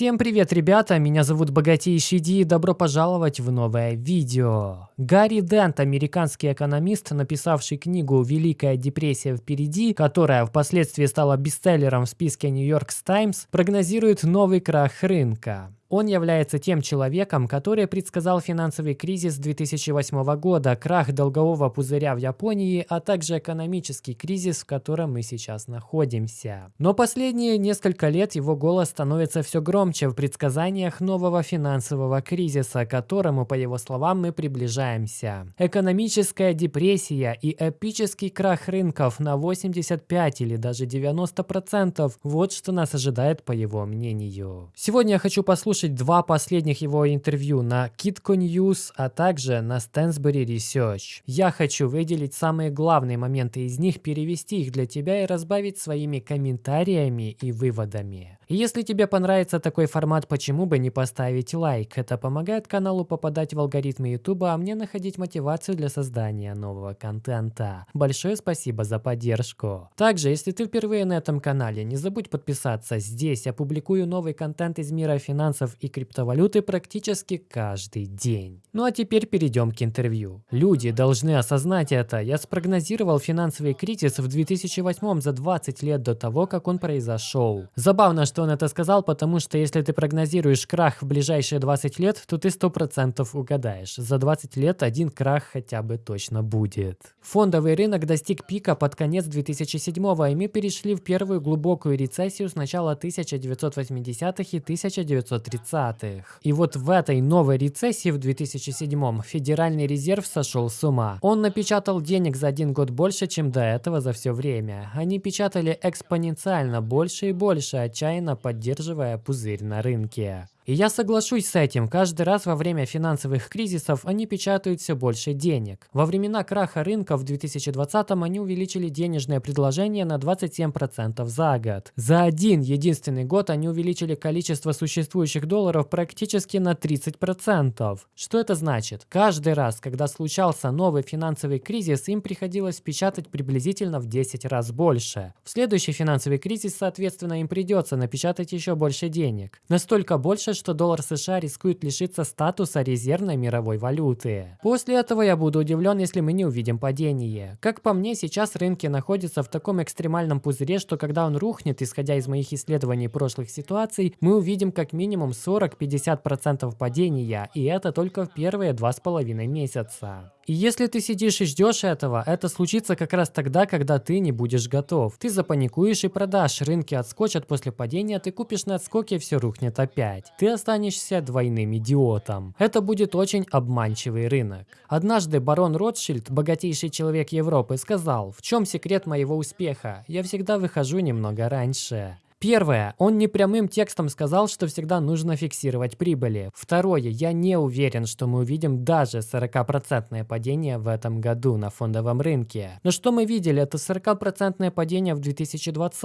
Всем привет, ребята! Меня зовут Богатейший Ди и добро пожаловать в новое видео. Гарри Дент, американский экономист, написавший книгу «Великая депрессия впереди», которая впоследствии стала бестселлером в списке New York Times, прогнозирует новый крах рынка. Он является тем человеком, который предсказал финансовый кризис 2008 года, крах долгового пузыря в Японии, а также экономический кризис, в котором мы сейчас находимся. Но последние несколько лет его голос становится все громче в предсказаниях нового финансового кризиса, к которому, по его словам, мы приближаемся. Экономическая депрессия и эпический крах рынков на 85 или даже 90% – вот что нас ожидает по его мнению. Сегодня я хочу послушать послушать два последних его интервью на Kitco News, а также на Stansbury Research. Я хочу выделить самые главные моменты из них, перевести их для тебя и разбавить своими комментариями и выводами. И если тебе понравится такой формат, почему бы не поставить лайк? Это помогает каналу попадать в алгоритмы YouTube, а мне находить мотивацию для создания нового контента. Большое спасибо за поддержку. Также, если ты впервые на этом канале, не забудь подписаться. Здесь я публикую новый контент из мира финансов и криптовалюты практически каждый день. Ну а теперь перейдем к интервью. Люди должны осознать это. Я спрогнозировал финансовый кризис в 2008 за 20 лет до того, как он произошел. Забавно, что он это сказал, потому что если ты прогнозируешь крах в ближайшие 20 лет, то ты 100% угадаешь. За 20 лет один крах хотя бы точно будет. Фондовый рынок достиг пика под конец 2007 и мы перешли в первую глубокую рецессию с начала 1980-х и 1930-х. И вот в этой новой рецессии в 2007 Федеральный резерв сошел с ума. Он напечатал денег за один год больше, чем до этого за все время. Они печатали экспоненциально больше и больше, отчаянно поддерживая пузырь на рынке. И я соглашусь с этим, каждый раз во время финансовых кризисов они печатают все больше денег. Во времена краха рынка в 2020-м они увеличили денежное предложение на 27% за год. За один единственный год они увеличили количество существующих долларов практически на 30%. Что это значит? Каждый раз, когда случался новый финансовый кризис, им приходилось печатать приблизительно в 10 раз больше. В следующий финансовый кризис, соответственно, им придется напечатать еще больше денег. Настолько больше, что доллар США рискует лишиться статуса резервной мировой валюты. После этого я буду удивлен, если мы не увидим падение. Как по мне, сейчас рынки находятся в таком экстремальном пузыре, что когда он рухнет, исходя из моих исследований прошлых ситуаций, мы увидим как минимум 40-50% падения, и это только в первые два с половиной месяца. И если ты сидишь и ждешь этого, это случится как раз тогда, когда ты не будешь готов. Ты запаникуешь и продашь, рынки отскочат после падения, ты купишь на отскоке все рухнет опять. Ты останешься двойным идиотом. Это будет очень обманчивый рынок. Однажды барон Ротшильд, богатейший человек Европы, сказал, в чем секрет моего успеха? Я всегда выхожу немного раньше. Первое. Он не прямым текстом сказал, что всегда нужно фиксировать прибыли. Второе. Я не уверен, что мы увидим даже 40% падение в этом году на фондовом рынке. Но что мы видели? Это 40% падение в 2020,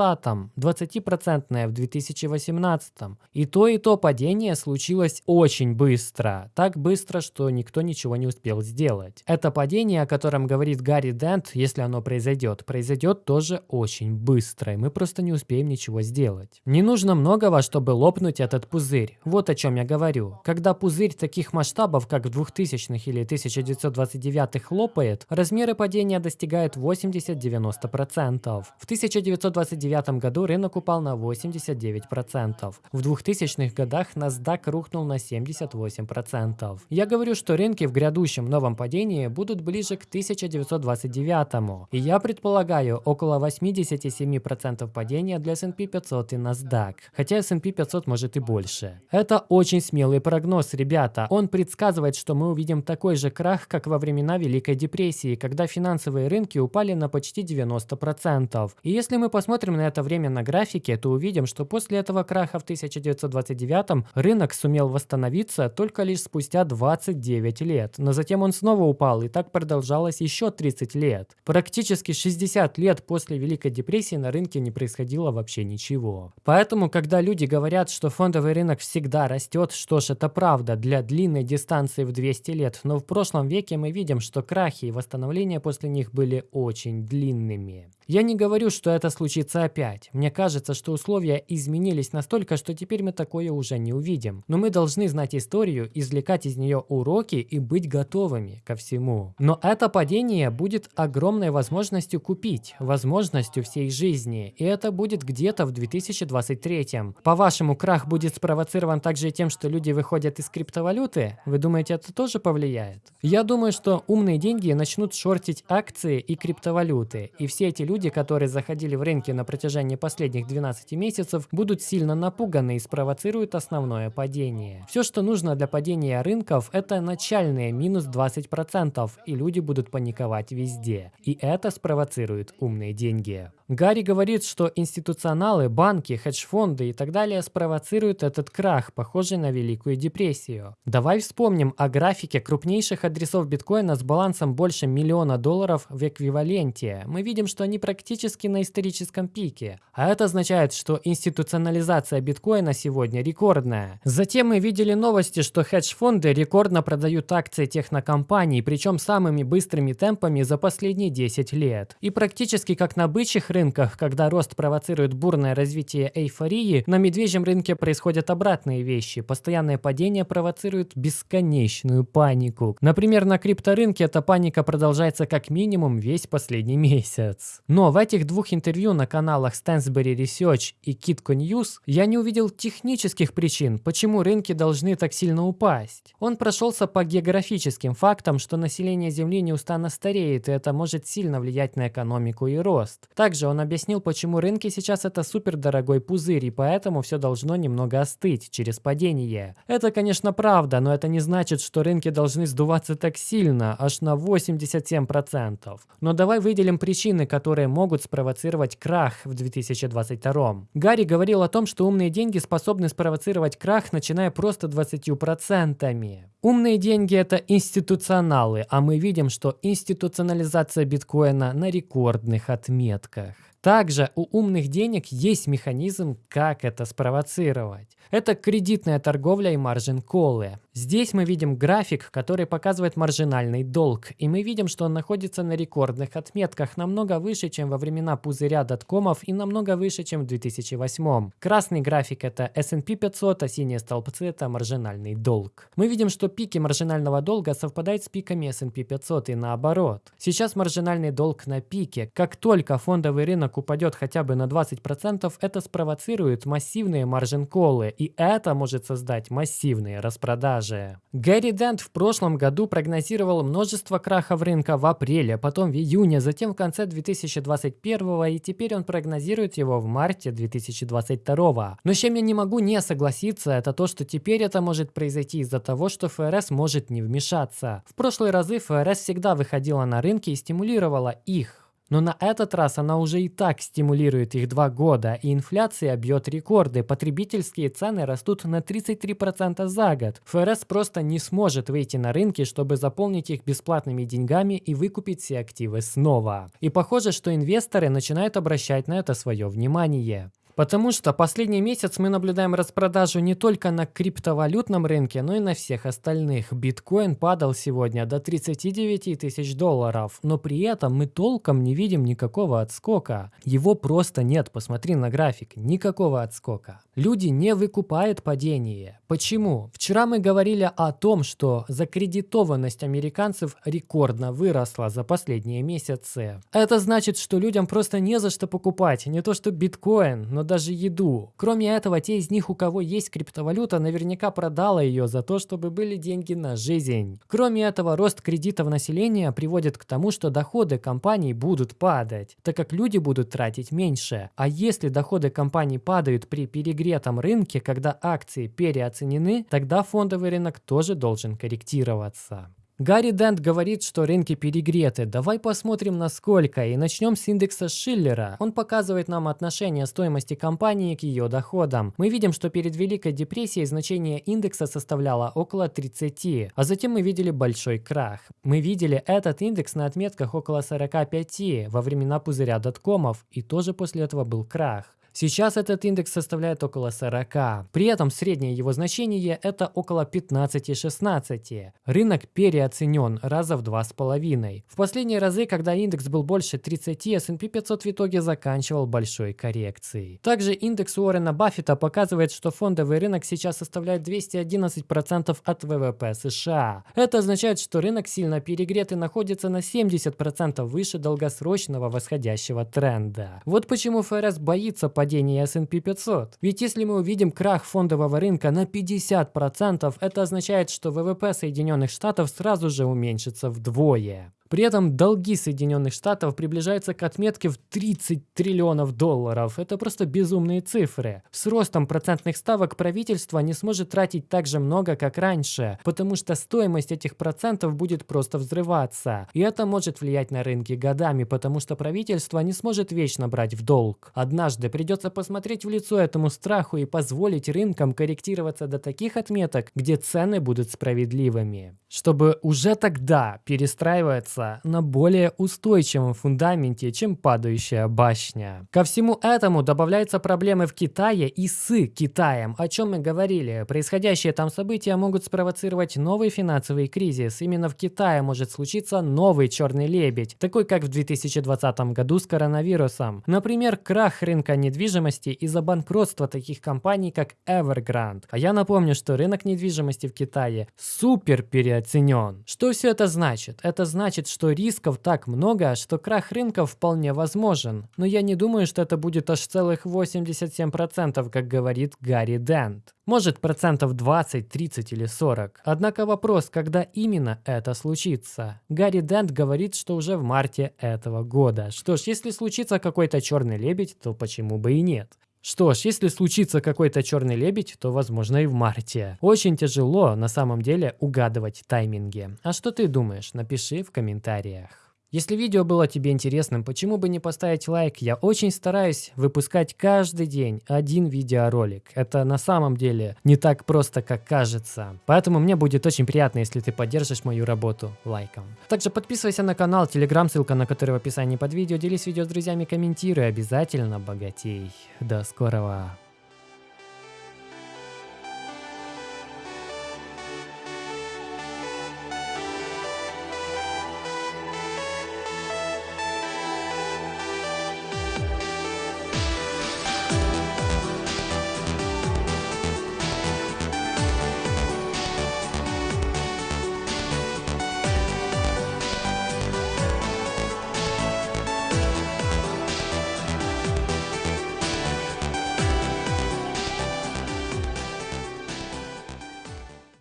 20% в 2018. И то, и то падение случилось очень быстро. Так быстро, что никто ничего не успел сделать. Это падение, о котором говорит Гарри Дент, если оно произойдет, произойдет тоже очень быстро. И мы просто не успеем ничего сделать делать. Не нужно многого, чтобы лопнуть этот пузырь. Вот о чем я говорю. Когда пузырь таких масштабов, как в 2000-х или 1929-х лопает, размеры падения достигают 80-90%. В 1929 году рынок упал на 89%. В 2000-х годах NASDAQ рухнул на 78%. Я говорю, что рынки в грядущем новом падении будут ближе к 1929. И я предполагаю около 87% падения для S&P 500 500 и NASDAQ, хотя S&P 500 может и больше. Это очень смелый прогноз, ребята. Он предсказывает, что мы увидим такой же крах, как во времена Великой депрессии, когда финансовые рынки упали на почти 90%. И если мы посмотрим на это время на графике, то увидим, что после этого краха в 1929 рынок сумел восстановиться только лишь спустя 29 лет. Но затем он снова упал, и так продолжалось еще 30 лет. Практически 60 лет после Великой депрессии на рынке не происходило вообще ничего. Всего. Поэтому, когда люди говорят, что фондовый рынок всегда растет, что ж, это правда для длинной дистанции в 200 лет, но в прошлом веке мы видим, что крахи и восстановления после них были очень длинными. Я не говорю, что это случится опять. Мне кажется, что условия изменились настолько, что теперь мы такое уже не увидим. Но мы должны знать историю, извлекать из нее уроки и быть готовыми ко всему. Но это падение будет огромной возможностью купить, возможностью всей жизни. И это будет где-то в 2023. По-вашему, крах будет спровоцирован также тем, что люди выходят из криптовалюты? Вы думаете, это тоже повлияет? Я думаю, что умные деньги начнут шортить акции и криптовалюты. И все эти люди, которые заходили в рынки на протяжении последних 12 месяцев, будут сильно напуганы и спровоцируют основное падение. Все, что нужно для падения рынков, это начальные минус 20%, и люди будут паниковать везде. И это спровоцирует умные деньги. Гарри говорит, что институционалы, банки, хедж-фонды и так далее спровоцируют этот крах, похожий на Великую депрессию. Давай вспомним о графике крупнейших адресов биткоина с балансом больше миллиона долларов в эквиваленте. Мы видим, что они практически на историческом пике. А это означает, что институционализация биткоина сегодня рекордная. Затем мы видели новости, что хедж-фонды рекордно продают акции технокомпаний, причем самыми быстрыми темпами за последние 10 лет. И практически как на бычьих рынках, когда рост провоцирует бурное развитие эйфории, на медвежьем рынке происходят обратные вещи. Постоянное падение провоцирует бесконечную панику. Например, на крипторынке эта паника продолжается как минимум весь последний месяц. Но в этих двух интервью на каналах Stansberry Research и Kitco News я не увидел технических причин, почему рынки должны так сильно упасть. Он прошелся по географическим фактам, что население Земли неустанно стареет, и это может сильно влиять на экономику и рост. Также также он объяснил, почему рынки сейчас это супер дорогой пузырь, и поэтому все должно немного остыть через падение. Это, конечно, правда, но это не значит, что рынки должны сдуваться так сильно, аж на 87%. Но давай выделим причины, которые могут спровоцировать крах в 2022. Гарри говорил о том, что умные деньги способны спровоцировать крах, начиная просто 20%. Умные деньги это институционалы, а мы видим, что институционализация биткоина на рекордных отметках. Также у умных денег есть механизм, как это спровоцировать. Это кредитная торговля и маржин-колы. Здесь мы видим график, который показывает маржинальный долг, и мы видим, что он находится на рекордных отметках, намного выше, чем во времена пузыря доткомов и намного выше, чем в 2008. Красный график это S&P 500, а синие столбцы это маржинальный долг. Мы видим, что пики маржинального долга совпадают с пиками S&P 500 и наоборот. Сейчас маржинальный долг на пике. Как только фондовый рынок упадет хотя бы на 20%, это спровоцирует массивные маржин-колы, и это может создать массивные распродажи. Гэри Дент в прошлом году прогнозировал множество крахов рынка в апреле, потом в июне, затем в конце 2021 и теперь он прогнозирует его в марте 2022. Но с чем я не могу не согласиться, это то, что теперь это может произойти из-за того, что ФРС может не вмешаться. В прошлые разы ФРС всегда выходила на рынки и стимулировала их. Но на этот раз она уже и так стимулирует их два года, и инфляция бьет рекорды, потребительские цены растут на 33% за год. ФРС просто не сможет выйти на рынки, чтобы заполнить их бесплатными деньгами и выкупить все активы снова. И похоже, что инвесторы начинают обращать на это свое внимание. Потому что последний месяц мы наблюдаем распродажу не только на криптовалютном рынке, но и на всех остальных. Биткоин падал сегодня до 39 тысяч долларов, но при этом мы толком не видим никакого отскока. Его просто нет, посмотри на график, никакого отскока. Люди не выкупают падение. Почему? Вчера мы говорили о том, что закредитованность американцев рекордно выросла за последние месяцы. Это значит, что людям просто не за что покупать, не то что биткоин, но даже еду. Кроме этого, те из них, у кого есть криптовалюта, наверняка продала ее за то, чтобы были деньги на жизнь. Кроме этого, рост кредитов населения приводит к тому, что доходы компаний будут падать, так как люди будут тратить меньше. А если доходы компаний падают при перегретом рынке, когда акции переоценены, тогда фондовый рынок тоже должен корректироваться. Гарри Дент говорит, что рынки перегреты. Давай посмотрим насколько и начнем с индекса Шиллера. Он показывает нам отношение стоимости компании к ее доходам. Мы видим, что перед Великой депрессией значение индекса составляло около 30, а затем мы видели большой крах. Мы видели этот индекс на отметках около 45 во времена пузыря доткомов и тоже после этого был крах. Сейчас этот индекс составляет около 40. При этом среднее его значение это около 15-16. Рынок переоценен раза в 2,5. В последние разы, когда индекс был больше 30, S&P 500 в итоге заканчивал большой коррекцией. Также индекс Уоррена Баффета показывает, что фондовый рынок сейчас составляет 211% от ВВП США. Это означает, что рынок сильно перегрет и находится на 70% выше долгосрочного восходящего тренда. Вот почему ФРС боится падения S&P 500. Ведь если мы увидим крах фондового рынка на 50%, это означает, что ВВП Соединенных Штатов сразу же уменьшится вдвое. При этом долги Соединенных Штатов приближаются к отметке в 30 триллионов долларов. Это просто безумные цифры. С ростом процентных ставок правительство не сможет тратить так же много, как раньше, потому что стоимость этих процентов будет просто взрываться. И это может влиять на рынки годами, потому что правительство не сможет вечно брать в долг. Однажды придется посмотреть в лицо этому страху и позволить рынкам корректироваться до таких отметок, где цены будут справедливыми. Чтобы уже тогда перестраиваться строится на более устойчивом фундаменте, чем падающая башня. Ко всему этому добавляются проблемы в Китае и с Китаем, о чем мы говорили. Происходящие там события могут спровоцировать новый финансовый кризис. Именно в Китае может случиться новый черный лебедь, такой как в 2020 году с коронавирусом. Например, крах рынка недвижимости из-за банкротства таких компаний, как Evergrande. А я напомню, что рынок недвижимости в Китае супер переоценен. Что все это значит? Это значит, значит, что рисков так много, что крах рынка вполне возможен. Но я не думаю, что это будет аж целых 87%, как говорит Гарри Дент. Может процентов 20, 30 или 40. Однако вопрос, когда именно это случится. Гарри Дент говорит, что уже в марте этого года. Что ж, если случится какой-то черный лебедь, то почему бы и нет? Что ж, если случится какой-то черный лебедь, то возможно и в марте. Очень тяжело на самом деле угадывать тайминги. А что ты думаешь? Напиши в комментариях. Если видео было тебе интересным, почему бы не поставить лайк? Я очень стараюсь выпускать каждый день один видеоролик. Это на самом деле не так просто, как кажется. Поэтому мне будет очень приятно, если ты поддержишь мою работу лайком. Также подписывайся на канал, телеграм, ссылка на который в описании под видео. Делись видео с друзьями, комментируй, обязательно богатей. До скорого.